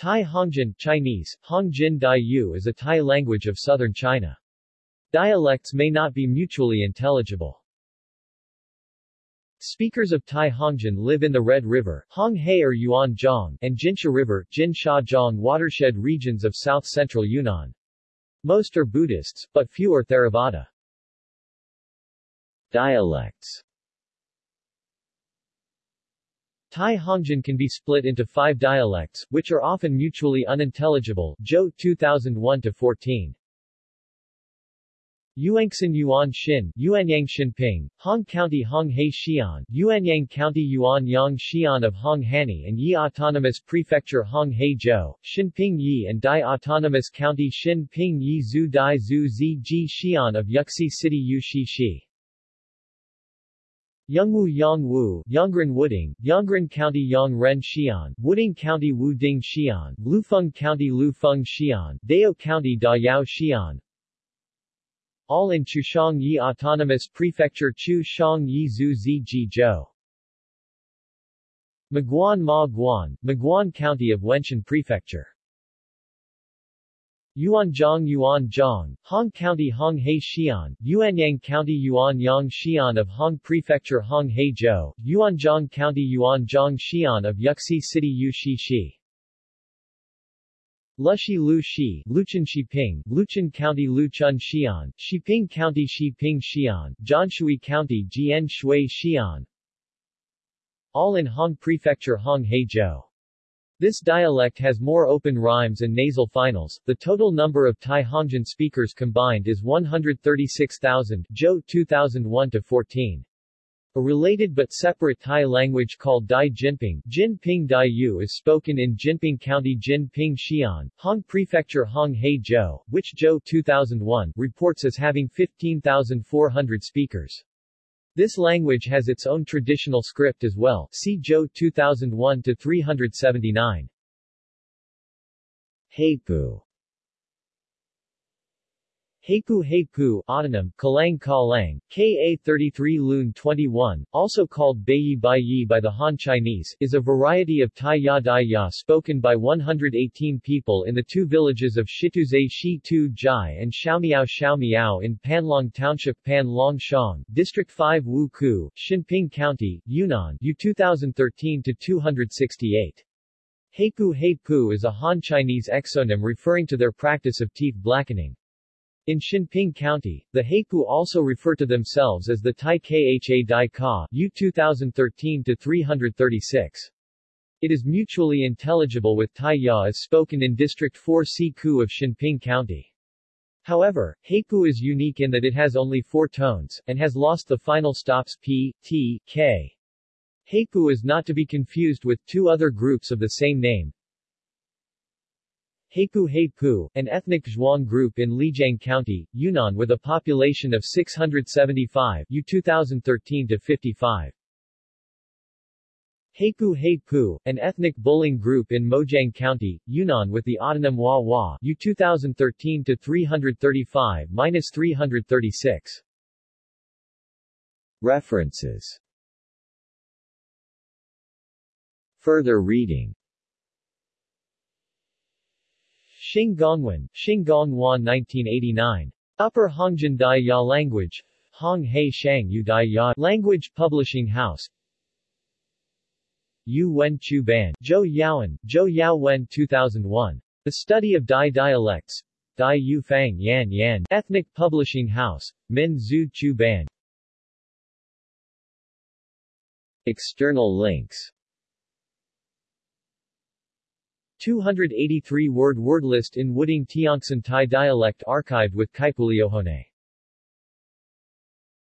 Tai Hongjin Chinese, Hongjin Dai Yu is a Tai language of southern China. Dialects may not be mutually intelligible. Speakers of Tai Hongjin live in the Red River, Honghe or Yuanzhong, and Jinsha River, Jinsha watershed regions of south-central Yunnan. Most are Buddhists, but few are Theravada. Dialects Tai Hongjin can be split into five dialects, which are often mutually unintelligible. Zhou 2001-14. Yuanxin Yuan Xin, Yuanyang Xinping, Hong County Hong He Xian, Yuanyang County Yuan Yang Xian of Hong Hani and Yi Autonomous Prefecture Hong He Zhou, Xinping Yi and Dai Autonomous County Xinping Yi Zhu Dai Zhu Zi Ji Xian of Yuxi City Yu Shi Shi. Yongwu Yongwu, Yongren Wuding, Yongren County Yongren Xian, Wuding County Wuding Xian, Lufeng County Lufeng Xian, Dayao County Dayao Xian, all in Chuxiong Yi Autonomous Prefecture Chu Yi Zhu Zi Ji Zhou. Maguan Ma Guan, Maguan County of Wenshan Prefecture. Yuanzhong Yuanzhong, Hong County Hong He Xian, Yuanyang County Yuanyang Xian of Hong Prefecture Hong He Zhou, Yuanzhong County Yuanzhong Xian of Yuxi City Yu Shi Shi. Lushi Lu Shi, Luchun Shiping, County Luchun Xian, Shiping County Shiping Xian, Jianshui County Jian Shui Xian. All in Hong Prefecture Hong He Zhou. This dialect has more open rhymes and nasal finals. The total number of Tai Hongjin speakers combined is 136,000 Zhou 2001-14. A related but separate Tai language called Dai Jinping, Jinping Dai Yu is spoken in Jinping County Jinping Xian, Hong Prefecture Hong He Zhou, which Zhou 2001 reports as having 15,400 speakers. This language has its own traditional script as well. See Zhou 2001 to 379. Heipu Heipu Heipu, autonym, Kalang Kalang, Ka-33 Lun 21, also called Beiyi Baiyi by the Han Chinese, is a variety of Tai Ya Dai Ya spoken by 118 people in the two villages of Shituzai Shi Tu Jai and Xiaomiao Xiaomiao in Panlong Township Panlong Shang, District 5 Wu Ku, Xinping County, Yunnan U 2013-268. Heipu Heipu is a Han Chinese exonym referring to their practice of teeth blackening. In Xinping County, the Heipu also refer to themselves as the Tai Kha Dai Ka U 2013-336. It is mutually intelligible with Tai Ya as spoken in District 4 Si Ku of Xinping County. However, Heipu is unique in that it has only four tones, and has lost the final stops P, T, K. Heipu is not to be confused with two other groups of the same name, Heipu Heipu, an ethnic Zhuang group in Lijiang County, Yunnan with a population of 675 U 2013-55. Heipu Heipu, an ethnic Buling group in Mojiang County, Yunnan with the autonym Wa Wa U 2013-335-336. References Further reading Xing Gongwen, Xing Gongwan 1989. Upper Hongjin Dai Ya Language. Hong He Shang Yu Dai Ya Language Publishing House. Yu Wen Chu Ban, Zhou Yaoan, Zhou Yao Wen 2001. The Study of Dai Dialects. Dai Yu Fang Yan Yan Ethnic Publishing House, Min Zhu Chu Ban. External links 283 word word list in Wuding Tiongson Thai dialect archived with Kaipuleohone